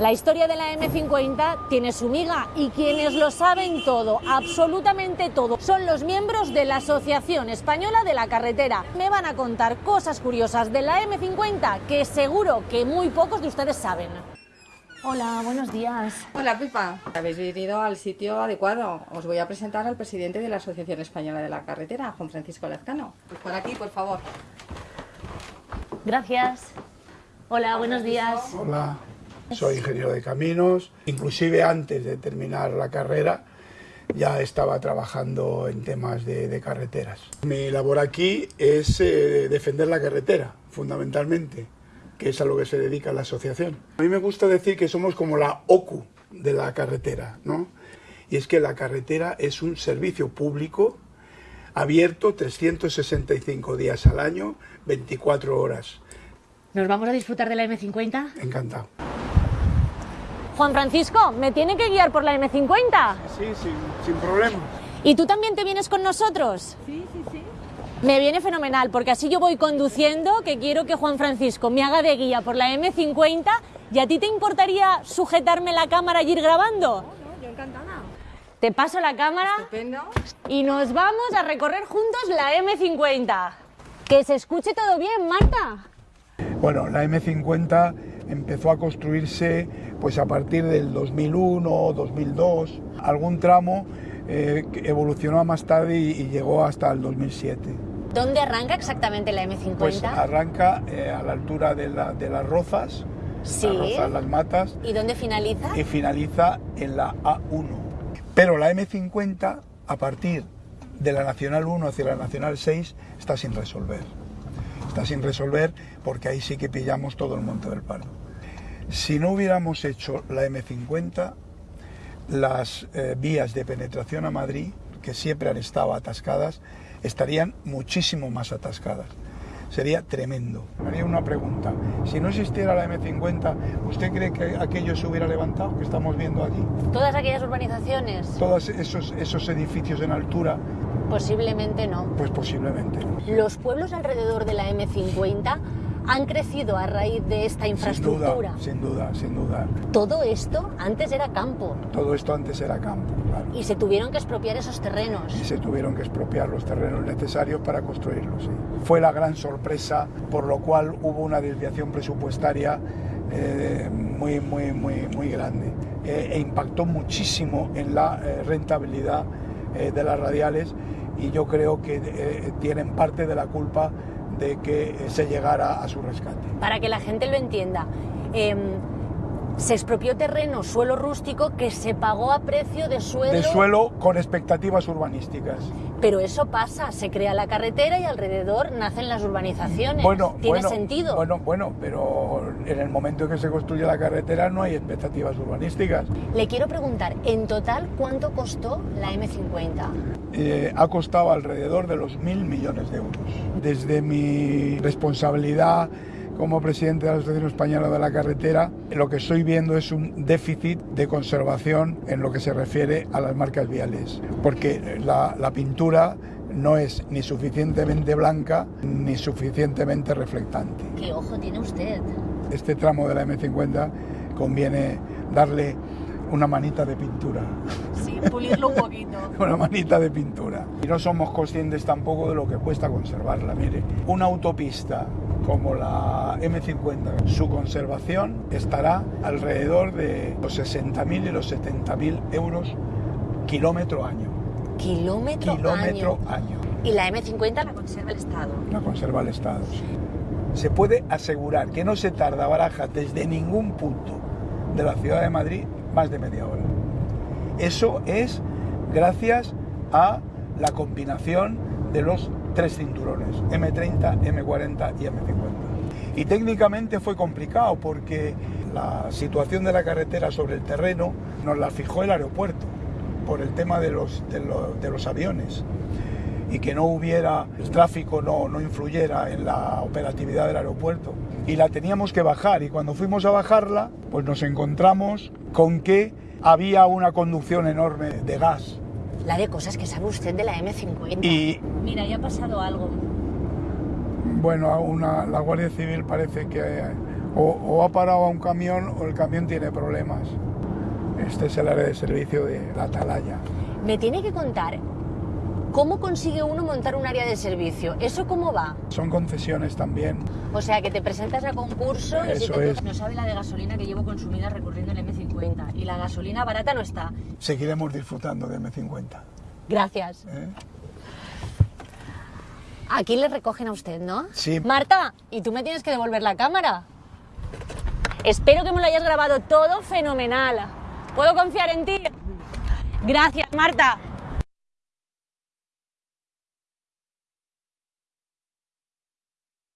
La historia de la M50 tiene su miga y quienes lo saben todo, absolutamente todo, son los miembros de la Asociación Española de la Carretera. Me van a contar cosas curiosas de la M50 que seguro que muy pocos de ustedes saben. Hola, buenos días. Hola Pipa, habéis venido al sitio adecuado. Os voy a presentar al presidente de la Asociación Española de la Carretera, Juan Francisco Lazcano. Pues por aquí, por favor. Gracias. Hola, buenos días. Hola. Soy ingeniero de caminos, inclusive antes de terminar la carrera ya estaba trabajando en temas de, carreteras. Mi labor aquí es eh, defender la carretera, fundamentalmente, que es a lo que se dedica la asociación. A mí me gusta decir que somos como la OCU de la carretera, ¿no? Y es que la carretera es un servicio público abierto 365 días al año, 24 horas. ¿Nos vamos a disfrutar de la M50? Encantado. Juan Francisco, ¿me tiene que guiar por la M50? Sí, sí, sin problema. ¿Y tú también te vienes con nosotros? Sí, sí, sí. Me viene fenomenal, porque así yo voy conduciendo, que quiero que Juan Francisco me haga de guía por la M50, ¿y a ti te importaría sujetarme la cámara y ir grabando? No, no, yo encantada. Te paso la cámara Estupendo. y nos vamos a recorrer juntos la M50. Que se escuche todo bien, Marta. Bueno, la M50 empezó a construirse pues a partir del 2001, 2002, algún tramo eh, evolucionó más tarde y, llegó hasta el 2007. ¿Dónde arranca exactamente la M50? Pues arranca eh, a la altura de, las Rozas, sí. las Rozas, las Matas. ¿Y dónde finaliza? Y finaliza en la A1. Pero la M50, a partir de la Nacional 1 hacia la Nacional 6, está sin resolver está sin resolver porque ahí sí que pillamos todo el Monte del Pardo. Si no hubiéramos hecho la M50, las eh, vías de penetración a Madrid, que siempre han estado atascadas, estarían muchísimo más atascadas. Sería tremendo. Haría una pregunta. Si no existiera la M50, ¿usted cree que aquello se hubiera levantado que estamos viendo aquí? Todas aquellas urbanizaciones. Todos esos, esos edificios en altura Posiblemente no. Pues posiblemente. Los pueblos alrededor de la M50 han crecido a raíz de esta infraestructura. Sin duda, sin duda, Todo esto antes era campo. Todo esto antes era campo, claro. Y se tuvieron que expropiar esos terrenos. Y se tuvieron que expropiar los terrenos necesarios para construirlos, sí. Fue la gran sorpresa, por lo cual hubo una desviación presupuestaria eh, muy, muy, muy, muy grande. Eh, e impactó muchísimo en la eh, rentabilidad de las radiales y yo creo que eh, tienen parte de la culpa de que se llegara a su rescate. Para que la gente lo entienda, em, se expropió terreno, suelo rústico, que se pagó a precio de suelo... De suelo con expectativas urbanísticas. Pero eso pasa, se crea la carretera y alrededor nacen las urbanizaciones. Bueno, ¿Tiene sentido? Bueno, bueno, pero en el momento en que se construye la carretera no hay expectativas urbanísticas. Le quiero preguntar, en total, ¿cuánto costó la M50? Eh, ha costado alrededor de los mil millones de euros. Desde mi responsabilidad como presidente de la Asociación Española de la Carretera, lo que estoy viendo es un déficit de conservación en lo que se refiere a las marcas viales, porque la, la pintura no es ni suficientemente blanca ni suficientemente reflectante. ¿Qué ojo tiene usted? Este tramo de la M50 conviene darle una manita de pintura. Pulirlo un poquito. una manita de pintura. Y no somos conscientes tampoco de lo que cuesta conservarla. Mire, una autopista como la M50, su conservación estará alrededor de los 60.000 y los 70.000 euros kilómetro año. Kilómetro, kilómetro año. ¿Y la M50 la conserva el Estado? La conserva el Estado, sí. Se puede asegurar que no se tarda Baraja desde ningún punto de la ciudad de Madrid más de media hora. Eso es gracias a la combinación de los tres cinturones, M30, M40 y M50. Y técnicamente fue complicado porque la situación de la carretera sobre el terreno nos la fijó el aeropuerto por el tema de los, de aviones y que no hubiera, el tráfico no, no influyera en la operatividad del aeropuerto. Y la teníamos que bajar y cuando fuimos a bajarla, pues nos encontramos con que había una conducción enorme de gas la de cosas que sabe usted de la M50. Y... Mira, ya ha pasado algo. Bueno, una, la Guardia Civil parece que O, o ha parado a un camión o el camión tiene problemas. Este es el área de servicio de la Atalaya. Me tiene que contar cómo consigue uno montar un área de servicio. ¿Eso cómo va? Son concesiones también. O sea, que te presentas a concurso y si Eso te es. No sabe la de gasolina que llevo consumida recorriendo el M50 y la gasolina barata no está. Seguiremos disfrutando de M50. Gracias. ¿eh? Aquí le recogen a usted, ¿no? Sí. Marta, y tú me tienes que devolver la cámara. Espero que me lo hayas grabado todo fenomenal. ¿Puedo confiar en ti? Gracias, Marta.